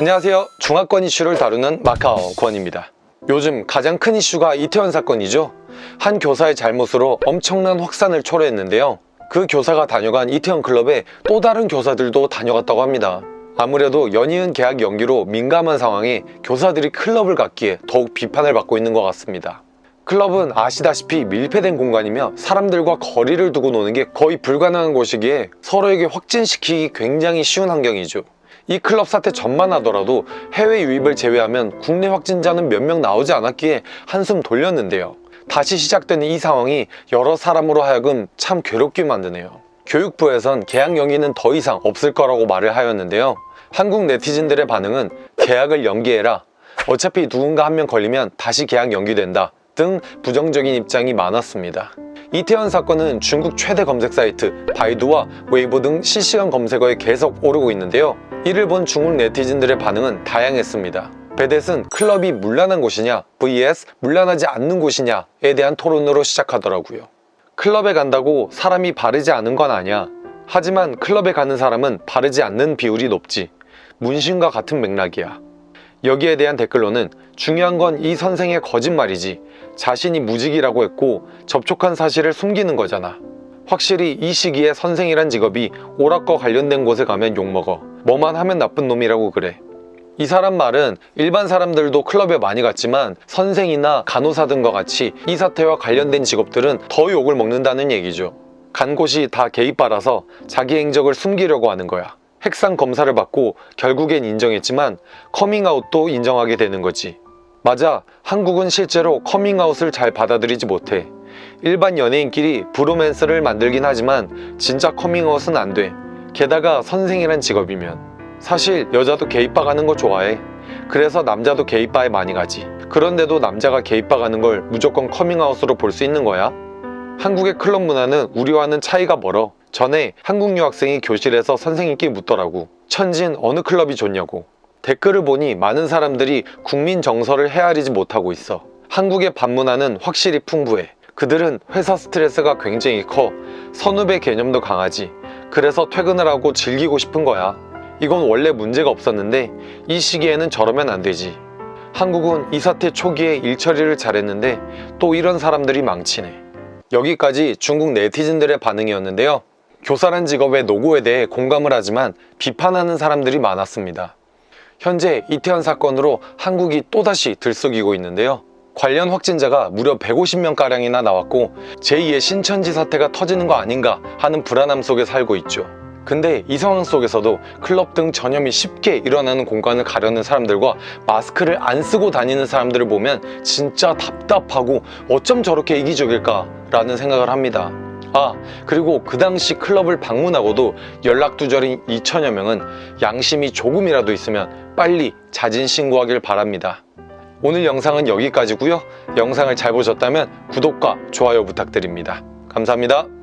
안녕하세요. 중화권 이슈를 다루는 마카오 권입니다. 요즘 가장 큰 이슈가 이태원 사건이죠. 한 교사의 잘못으로 엄청난 확산을 초래했는데요. 그 교사가 다녀간 이태원 클럽에 또 다른 교사들도 다녀갔다고 합니다. 아무래도 연이은 계약 연기로 민감한 상황에 교사들이 클럽을 갖기에 더욱 비판을 받고 있는 것 같습니다. 클럽은 아시다시피 밀폐된 공간이며 사람들과 거리를 두고 노는 게 거의 불가능한 곳이기에 서로에게 확진시키기 굉장히 쉬운 환경이죠. 이 클럽 사태 전만 하더라도 해외 유입을 제외하면 국내 확진자는 몇 명 나오지 않았기에 한숨 돌렸는데요. 다시 시작되는 이 상황이 여러 사람으로 하여금 참 괴롭게 만드네요. 교육부에선 개학 연기는 더 이상 없을 거라고 말을 하였는데요. 한국 네티즌들의 반응은 개학을 연기해라. 어차피 누군가 한 명 걸리면 다시 개학 연기된다. 등 부정적인 입장이 많았습니다. 이태원 사건은 중국 최대 검색 사이트 바이두와 웨이보 등 실시간 검색어에 계속 오르고 있는데요. 이를 본 중국 네티즌들의 반응은 다양했습니다. 베댓은 클럽이 물란한 곳이냐 vs 물란하지 않는 곳이냐에 대한 토론으로 시작하더라고요. 클럽에 간다고 사람이 바르지 않은 건 아니야. 하지만 클럽에 가는 사람은 바르지 않는 비율이 높지. 문신과 같은 맥락이야. 여기에 대한 댓글로는 중요한 건 이 선생의 거짓말이지. 자신이 무직이라고 했고 접촉한 사실을 숨기는 거잖아. 확실히 이 시기에 선생이란 직업이 오락과 관련된 곳에 가면 욕먹어. 뭐만 하면 나쁜 놈이라고 그래. 이 사람 말은 일반 사람들도 클럽에 많이 갔지만 선생이나 간호사 등과 같이 이 사태와 관련된 직업들은 더 욕을 먹는다는 얘기죠. 간 곳이 다 게이바라서 자기 행적을 숨기려고 하는 거야. 핵산 검사를 받고 결국엔 인정했지만 커밍아웃도 인정하게 되는 거지 맞아 한국은 실제로 커밍아웃을 잘 받아들이지 못해. 일반 연예인끼리 브로맨스를 만들긴 하지만 진짜 커밍아웃은 안 돼. 게다가 선생이란 직업이면. 사실 여자도 게이바 가는 거 좋아해. 그래서 남자도 게이바에 많이 가지. 그런데도 남자가 게이바 가는 걸 무조건 커밍아웃으로 볼 수 있는 거야? 한국의 클럽 문화는 우리와는 차이가 멀어. 전에 한국 유학생이 교실에서 선생님께 묻더라고. 천진 어느 클럽이 좋냐고 댓글을 보니 많은 사람들이 국민 정서를 헤아리지 못하고 있어. 한국의 밤문화는 확실히 풍부해. 그들은 회사 스트레스가 굉장히 커. 선후배 개념도 강하지. 그래서 퇴근을 하고 즐기고 싶은 거야. 이건 원래 문제가 없었는데 이 시기에는 저러면 안 되지. 한국은 이 사태 초기에 일 처리를 잘했는데 또 이런 사람들이 망치네. 여기까지 중국 네티즌들의 반응이었는데요. 교사란 직업의 노고에 대해 공감을 하지만 비판하는 사람들이 많았습니다 현재 이태원 사건으로 한국이 또다시 들썩이고 있는데요. 관련 확진자가 무려 150명가량이나 나왔고 제2의 신천지 사태가 터지는 거 아닌가 하는 불안함 속에 살고 있죠. 근데 이 상황 속에서도 클럽 등 전염이 쉽게 일어나는 공간을 가려는 사람들과 마스크를 안 쓰고 다니는 사람들을 보면 진짜 답답하고 어쩜 저렇게 이기적일까 라는 생각을 합니다 아 그리고 그 당시 클럽을 방문하고도 연락두절인 2천여 명은 양심이 조금이라도 있으면 빨리 자진 신고하길 바랍니다. 오늘 영상은 여기까지고요. 영상을 잘 보셨다면 구독과 좋아요 부탁드립니다. 감사합니다